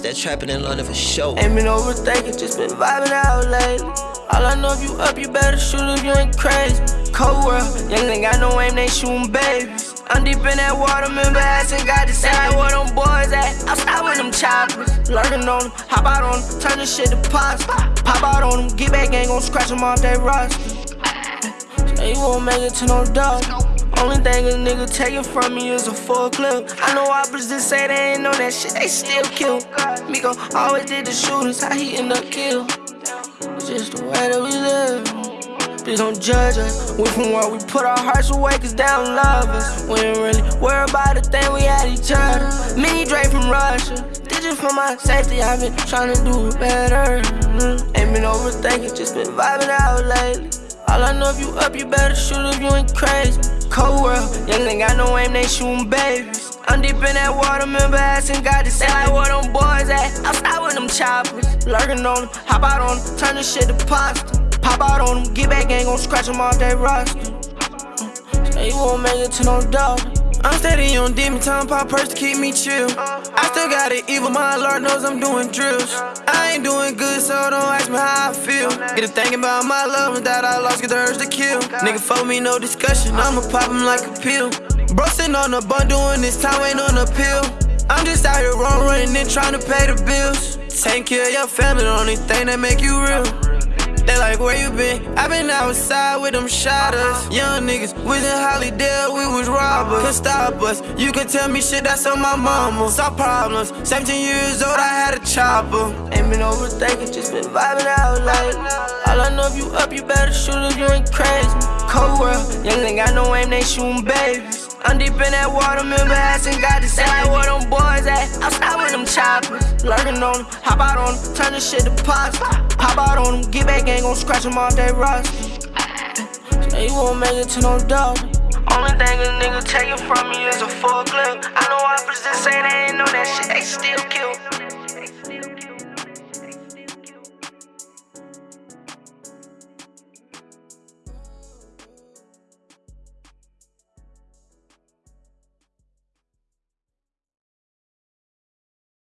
It's that trapping in London for sure. Ain't been overthinking, just been vibing out lately. All I know if you up, you better shoot if you ain't crazy. Cold world, young ain't got no aim, they shooting babies. I'm deep in that water, remember asking God to say where them boys at. Stop with them choppers. Lurking on them, hop out on them, turn this shit to pasta. Pop out on them, get back, ain't gon' scratch them off that roster. Say you won't make it to no dog. Only thing a nigga taking from me is a full clip. I know opposites say they ain't know that shit, they still kill. Miko always did the shootings, how he end up kill. It's just the way that we live. Please don't judge us. We from where we put our hearts away, cause they don't love us. We ain't really worry about the thing we had each other. Me, Dre from Russia. Did just for my safety, I've been trying to do it better. Mm, Ain't been overthinking, just been vibing out lately. All I know if you up, you better shoot if you ain't crazy. Cold world, young ain't got no aim, they shooting babies. I'm deep in that water, remember asking God to say like where them boys at. I'm stop with them choppers, lurking on them, hop out on them, turn this shit to pasta. Pop out on them, get back, ain't gon' scratch them off that roster. Say you won't make it to no dog. I'm steady on demon time, pop purse to keep me chill. I still got it evil, my Lord knows I'm doing drills. Ain't doing good, so don't ask me how I feel. Get to thinking about my love that I lost, get the urge to kill. Nigga, for me, no discussion, I'ma pop him like a pill. Bro, sitting on the bun doing this time, ain't on a pill. I'm just out here wrong running and trying to pay the bills. Taking care of your family, the only thing that make you real. They like, where you been? I been outside with them shotters. Young niggas, we in Hollydale, we was robbers. Couldn't stop us. You can tell me shit that's on my mama. Saw problems. 17 years old, I had a chopper. Ain't been overthinking, just been vibing out lately. All I know if you up, you better shoot if you ain't crazy. Cold world, young ain't got no aim, they shooting babies. I'm deep in that water, remember asking God to decide where them boys at. I'm stopping them choppers, lurking on them, hop out on them, turn this shit to pots. Pop out on them, get back, ain't gon' scratch them off that rust. So you won't make it to no dog. Only thing a nigga taking from me is a full clip.